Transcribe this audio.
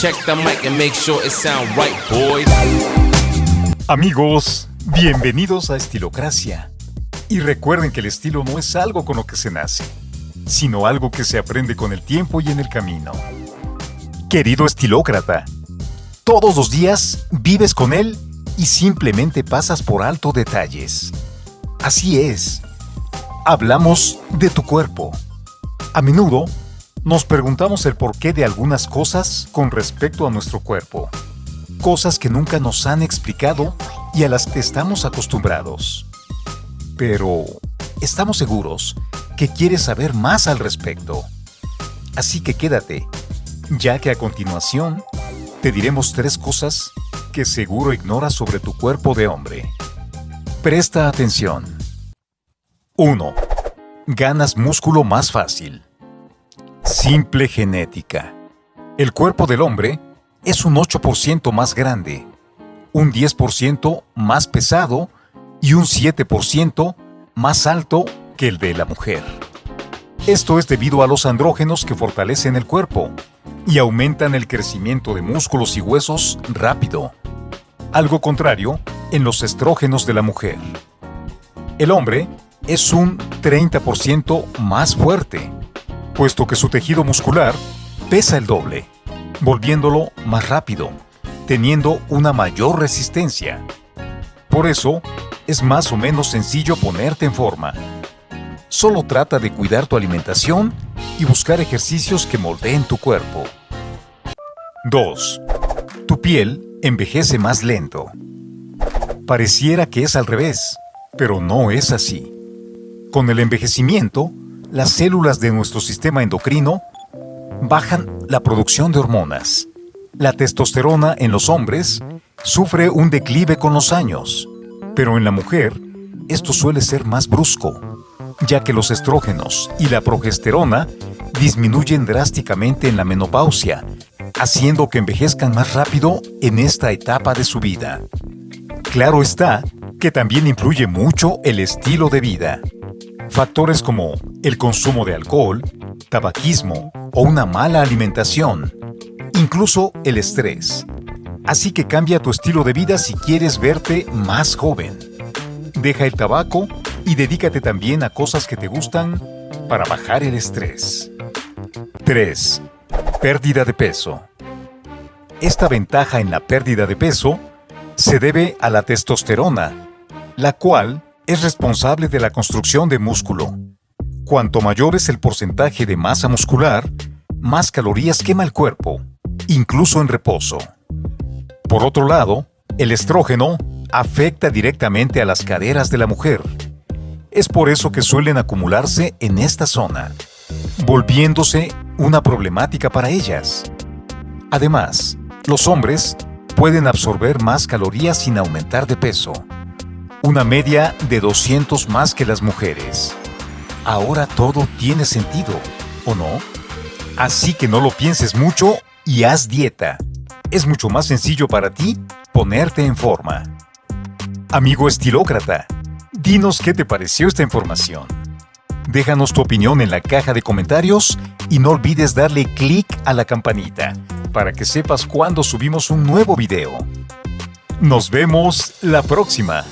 Check the mic and make sure it sound right, boys. Amigos, bienvenidos a Estilocracia. Y recuerden que el estilo no es algo con lo que se nace, sino algo que se aprende con el tiempo y en el camino. Querido estilócrata, todos los días vives con él y simplemente pasas por alto detalles. Así es. Hablamos de tu cuerpo. A menudo nos preguntamos el porqué de algunas cosas con respecto a nuestro cuerpo. Cosas que nunca nos han explicado y a las que estamos acostumbrados. Pero estamos seguros que quieres saber más al respecto. Así que quédate, ya que a continuación te diremos tres cosas que seguro ignoras sobre tu cuerpo de hombre. Presta atención. 1. Ganas músculo más fácil. Simple genética. El cuerpo del hombre es un 8% más grande, un 10% más pesado y un 7% más alto que el de la mujer. Esto es debido a los andrógenos que fortalecen el cuerpo y aumentan el crecimiento de músculos y huesos rápido. Algo contrario en los estrógenos de la mujer. El hombre es un 30% más fuerte, puesto que su tejido muscular pesa el doble, volviéndolo más rápido, teniendo una mayor resistencia. Por eso, es más o menos sencillo ponerte en forma. Solo trata de cuidar tu alimentación y buscar ejercicios que moldeen tu cuerpo. 2. Tu piel envejece más lento. Pareciera que es al revés, pero no es así. Con el envejecimiento, las células de nuestro sistema endocrino bajan la producción de hormonas. La testosterona en los hombres sufre un declive con los años, pero en la mujer esto suele ser más brusco, ya que los estrógenos y la progesterona disminuyen drásticamente en la menopausia, haciendo que envejezcan más rápido en esta etapa de su vida. Claro está que también influye mucho el estilo de vida. Factores como el consumo de alcohol, tabaquismo o una mala alimentación, incluso el estrés. Así que cambia tu estilo de vida si quieres verte más joven. Deja el tabaco y dedícate también a cosas que te gustan para bajar el estrés. 3. Pérdida de peso. Esta ventaja en la pérdida de peso se debe a la testosterona, la cual es responsable de la construcción de músculo. Cuanto mayor es el porcentaje de masa muscular, más calorías quema el cuerpo, incluso en reposo. Por otro lado, el estrógeno afecta directamente a las caderas de la mujer. Es por eso que suelen acumularse en esta zona, volviéndose una problemática para ellas. Además, los hombres pueden absorber más calorías sin aumentar de peso, una media de 200 más que las mujeres. Ahora todo tiene sentido, ¿o no? Así que no lo pienses mucho y haz dieta es mucho más sencillo para ti ponerte en forma. Amigo estilócrata, dinos qué te pareció esta información. Déjanos tu opinión en la caja de comentarios y no olvides darle clic a la campanita para que sepas cuando subimos un nuevo video. Nos vemos la próxima.